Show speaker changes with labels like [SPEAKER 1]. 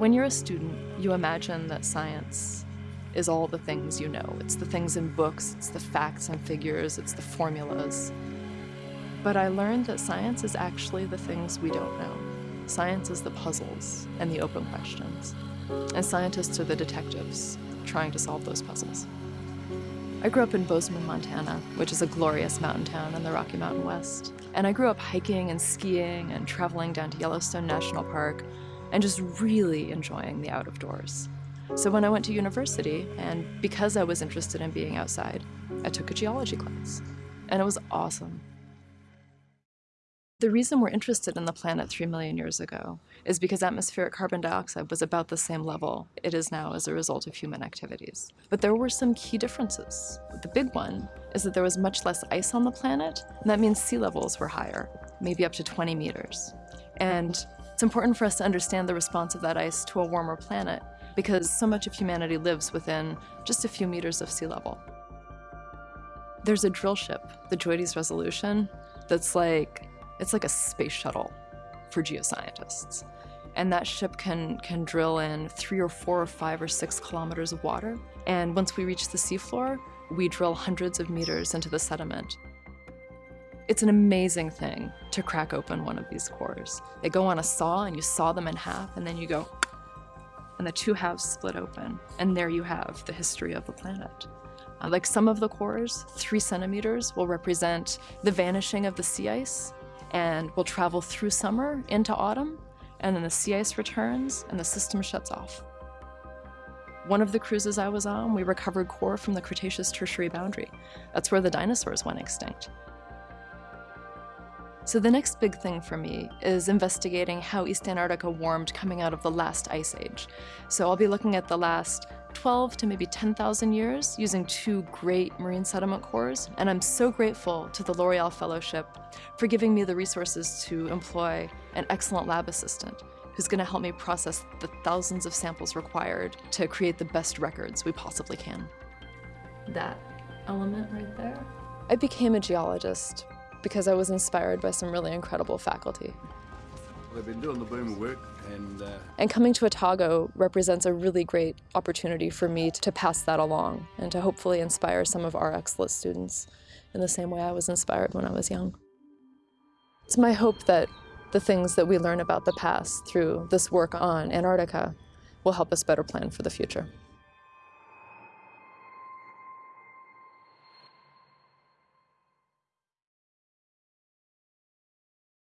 [SPEAKER 1] When you're a student, you imagine that science is all the things you know. It's the things in books, it's the facts and figures, it's the formulas. But I learned that science is actually the things we don't know. Science is the puzzles and the open questions. And scientists are the detectives trying to solve those puzzles. I grew up in Bozeman, Montana, which is a glorious mountain town in the Rocky Mountain West. And I grew up hiking and skiing and traveling down to Yellowstone National Park and just really enjoying the out of doors. So when I went to university, and because I was interested in being outside, I took a geology class. And it was awesome. The reason we're interested in the planet 3 million years ago is because atmospheric carbon dioxide was about the same level it is now as a result of human activities. But there were some key differences. The big one is that there was much less ice on the planet, and that means sea levels were higher, maybe up to 20 meters. And it's important for us to understand the response of that ice to a warmer planet because so much of humanity lives within just a few meters of sea level. There's a drill ship, the JOIDES Resolution, that's like it's like a space shuttle for geoscientists. And that ship can, can drill in three or four or five or six kilometers of water. And once we reach the seafloor, we drill hundreds of meters into the sediment. It's an amazing thing to crack open one of these cores. They go on a saw and you saw them in half and then you go, and the two halves split open. And there you have the history of the planet. Uh, like some of the cores, three centimeters will represent the vanishing of the sea ice and we'll travel through summer into autumn, and then the sea ice returns and the system shuts off. One of the cruises I was on, we recovered core from the Cretaceous-Tertiary boundary. That's where the dinosaurs went extinct. So the next big thing for me is investigating how East Antarctica warmed coming out of the last ice age. So I'll be looking at the last 12 to maybe 10,000 years using two great marine sediment cores. And I'm so grateful to the L'Oreal Fellowship for giving me the resources to employ an excellent lab assistant who's going to help me process the thousands of samples required to create the best records we possibly can. That element right there. I became a geologist because I was inspired by some really incredible faculty.
[SPEAKER 2] They've been doing the boomer work and... Uh...
[SPEAKER 1] And coming to Otago represents a really great opportunity for me to pass that along and to hopefully inspire some of our excellent students in the same way I was inspired when I was young. It's my hope that the things that we learn about the past through this work on Antarctica will help us better plan for the future.